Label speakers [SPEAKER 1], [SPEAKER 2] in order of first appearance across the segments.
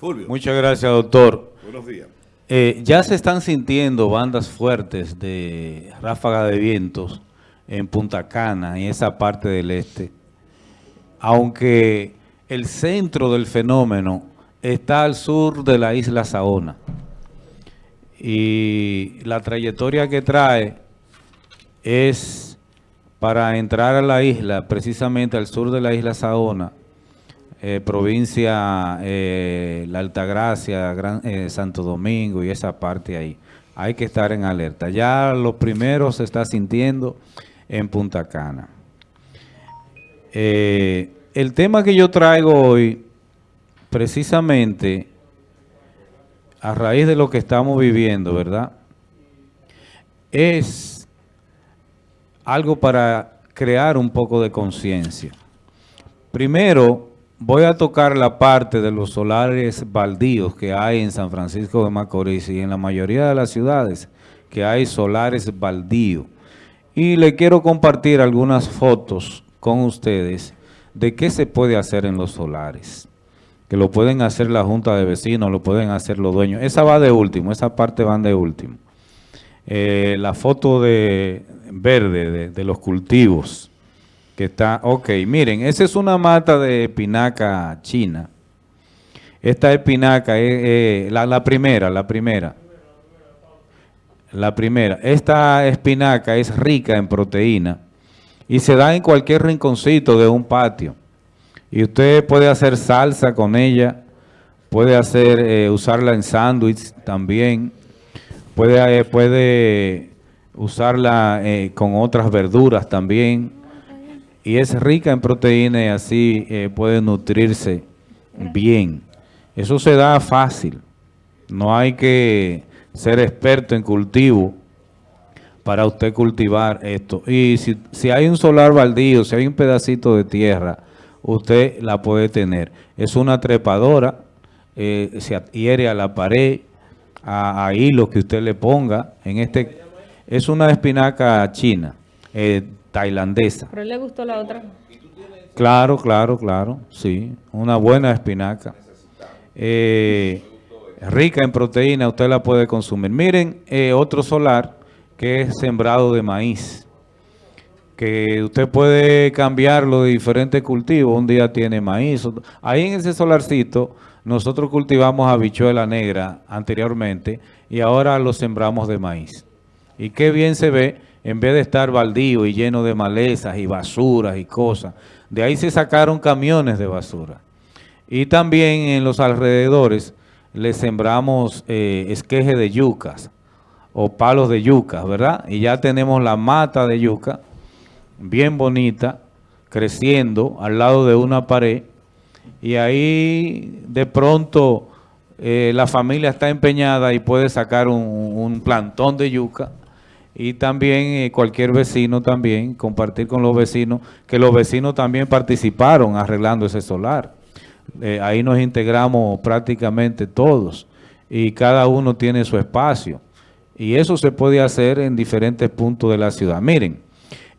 [SPEAKER 1] Fulvio.
[SPEAKER 2] Muchas gracias, doctor.
[SPEAKER 1] Buenos días.
[SPEAKER 2] Eh, ya se están sintiendo bandas fuertes de ráfaga de vientos en Punta Cana, en esa parte del este. Aunque el centro del fenómeno está al sur de la isla Saona. Y la trayectoria que trae es para entrar a la isla, precisamente al sur de la isla Saona, eh, provincia eh, La Altagracia, Gran, eh, Santo Domingo y esa parte ahí. Hay que estar en alerta. Ya los primeros se está sintiendo en Punta Cana. el tema que yo traigo hoy, precisamente, a raíz de lo que estamos viviendo, ¿verdad? Es algo para crear un poco de conciencia. Primero, voy a tocar la parte de los solares baldíos que hay en San Francisco de Macorís y en la mayoría de las ciudades que hay solares baldíos. Y le quiero compartir algunas fotos con ustedes de qué se puede hacer en los solares. Que lo pueden hacer la junta de vecinos, lo pueden hacer los dueños. Esa va de último, esa parte van de último. Eh, la foto de verde de, de los cultivos está, ok, miren, esa es una mata de espinaca china. Esta espinaca es la, la primera, la primera. La primera. Esta espinaca es rica en proteína y se da en cualquier rinconcito de un patio. Y usted puede hacer salsa con ella, puede hacer eh, usarla en sándwich también, puede, eh, puede usarla eh, con otras verduras también y es rica en proteína y así eh, puede nutrirse bien. Eso se da fácil. No hay que ser experto en cultivo para usted cultivar esto. Y si, si hay un solar baldío, si hay un pedacito de tierra, usted la puede tener. Es una trepadora, eh, se adhiere a la pared, a, hilo que usted le ponga. En este Es una espinaca china. Eh, tailandesa.
[SPEAKER 3] ¿Pero le gustó la otra?
[SPEAKER 2] Claro, claro, claro, sí. Una buena espinaca. Eh, rica en proteína, usted la puede consumir. Miren, eh, otro solar que es sembrado de maíz. Que usted puede cambiarlo de diferentes cultivos. Un día tiene maíz. Ahí en ese solarcito nosotros cultivamos habichuela negra anteriormente y ahora lo sembramos de maíz. Y qué bien se ve en vez de estar baldío y lleno de malezas y basuras y cosas. De ahí se sacaron camiones de basura. Y también en los alrededores le sembramos eh, esqueje de yucas o palos de yucas, ¿verdad? Y ya tenemos la mata de yuca bien bonita, creciendo al lado de una pared. Y ahí de pronto eh, la familia está empeñada y puede sacar un, un plantón de yuca y también eh, cualquier vecino también, compartir con los vecinos, que los vecinos también participaron arreglando ese solar. Eh, ahí nos integramos prácticamente todos y cada uno tiene su espacio. Y eso se puede hacer en diferentes puntos de la ciudad. Miren,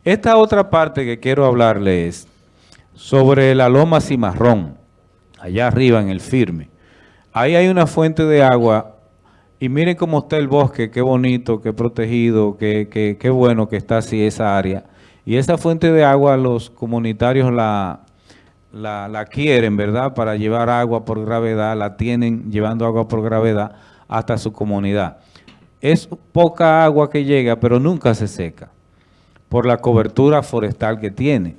[SPEAKER 2] esta otra parte que quiero hablarles es sobre la loma cimarrón, allá arriba en el firme. Ahí hay una fuente de agua y miren cómo está el bosque, qué bonito, qué protegido, qué, qué, bueno que está así esa área. Y esa fuente de agua los comunitarios la, la, quieren, ¿verdad? Para llevar agua por gravedad, la tienen llevando agua por gravedad hasta su comunidad. Es poca agua que llega, pero nunca se seca por la cobertura forestal que tiene.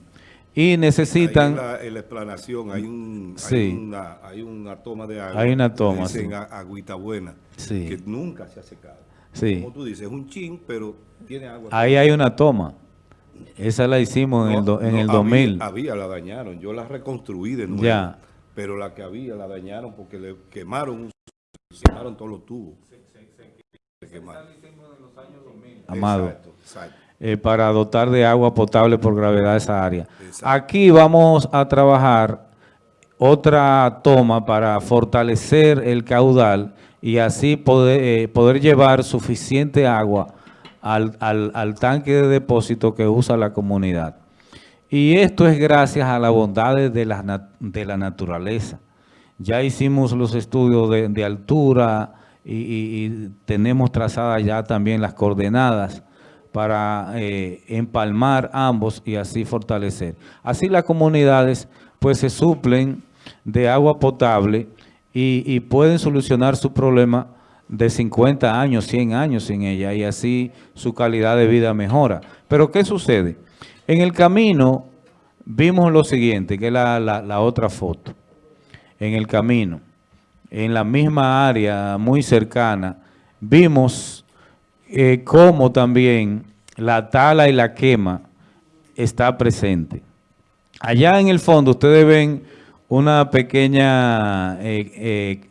[SPEAKER 2] Y necesitan...
[SPEAKER 1] en, la, explanación hay, un, hay, una, toma de agua.
[SPEAKER 2] Hay una toma,
[SPEAKER 1] dicen agüita buena, que nunca se ha secado.
[SPEAKER 2] Sí.
[SPEAKER 1] Como tú dices, es un chin, pero tiene agua.
[SPEAKER 2] Ahí hay una toma. Esa la hicimos en, el, en el 2000.
[SPEAKER 1] Había, la dañaron. Yo la reconstruí de nuevo. Ya. Pero la que había la dañaron porque le quemaron, quemaron todos los tubos. Se, se,
[SPEAKER 2] se quemaron. Amado. Exacto, exacto. Eh, para dotar de agua potable por gravedad esa área. Aquí vamos a trabajar otra toma para fortalecer el caudal y así poder, eh, poder llevar suficiente agua al, al, tanque de depósito que usa la comunidad. Y esto es gracias a las bondades de la, de la naturaleza. Ya hicimos los estudios de, de altura y, y- y tenemos trazadas ya también las coordenadas para eh, empalmar ambos y así fortalecer. Así las comunidades pues se suplen de agua potable y, pueden solucionar su problema de 50 años, 100 años sin ella y así su calidad de vida mejora. Pero ¿qué sucede? En el camino vimos lo siguiente, que es la otra foto. En el camino, en la misma área muy cercana, vimos eh, cómo también la tala y la quema está presente. Allá en el fondo ustedes ven una pequeña eh, eh,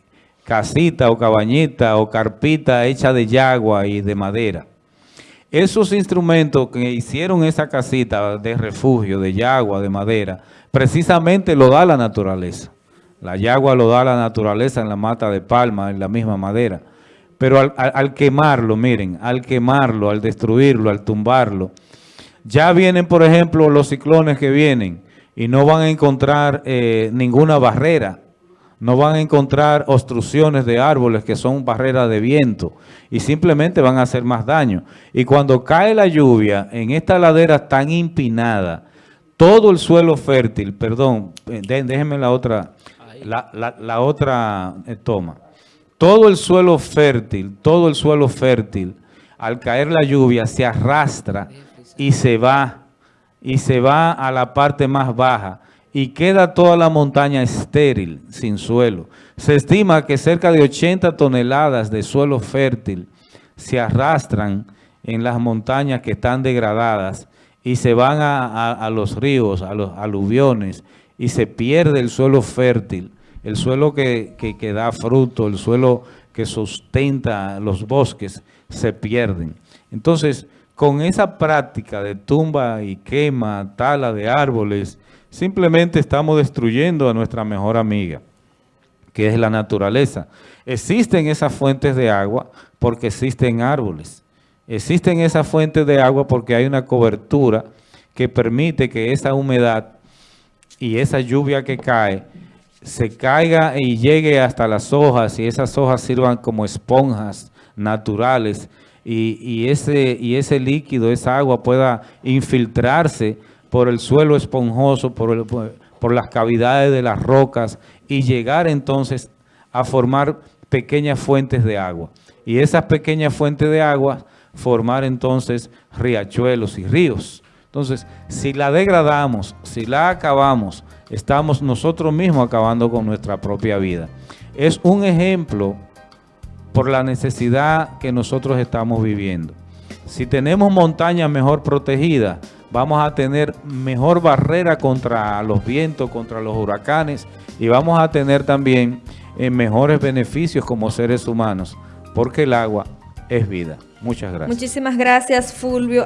[SPEAKER 2] casita o cabañita o carpita hecha de yagua y de madera. Esos instrumentos que hicieron esa casita de refugio, de yagua, de madera, precisamente lo da la naturaleza. La yagua lo da la naturaleza en la mata de palma, en la misma madera. Pero al, al- al quemarlo, miren, al quemarlo, al destruirlo, al tumbarlo, ya vienen, por ejemplo, los ciclones que vienen y no van a encontrar eh, ninguna barrera. No van a encontrar obstrucciones de árboles que son barreras de viento y simplemente van a hacer más daño. Y cuando cae la lluvia en esta ladera tan empinada, todo el suelo fértil, perdón, eh, dé- déjenme la otra, la, la- la otra eh, toma. Todo el suelo fértil, todo el suelo fértil, al caer la lluvia se arrastra y se va, y se va a la parte más baja y queda toda la montaña estéril, sin suelo. Se estima que cerca de 80 toneladas de suelo fértil se arrastran en las montañas que están degradadas y se van a, a- a los ríos, a los aluviones y se pierde el suelo fértil, el suelo que, que- da fruto, el suelo que sustenta los bosques, se pierden. Entonces, con esa práctica de tumba y quema, tala de árboles, simplemente estamos destruyendo a nuestra mejor amiga que es la naturaleza. Existen esas fuentes de agua porque existen árboles. Existen esas fuentes de agua porque hay una cobertura que permite que esa humedad y esa lluvia que cae se caiga y llegue hasta las hojas y esas hojas sirvan como esponjas naturales y, y ese, y ese líquido, esa agua pueda infiltrarse por el suelo esponjoso, por, el- por- por las cavidades de las rocas y llegar entonces a formar pequeñas fuentes de agua. Y esas pequeñas fuentes de agua formar entonces riachuelos y ríos. Entonces, si la degradamos, si la acabamos, estamos nosotros mismos acabando con nuestra propia vida. Es un ejemplo por la necesidad que nosotros estamos viviendo. Si tenemos montañas mejor protegidas, vamos a tener mejor barrera contra los vientos, contra los huracanes y vamos a tener también eh, mejores beneficios como seres humanos, porque el agua es vida. Muchas gracias.
[SPEAKER 3] Muchísimas gracias, Fulvio.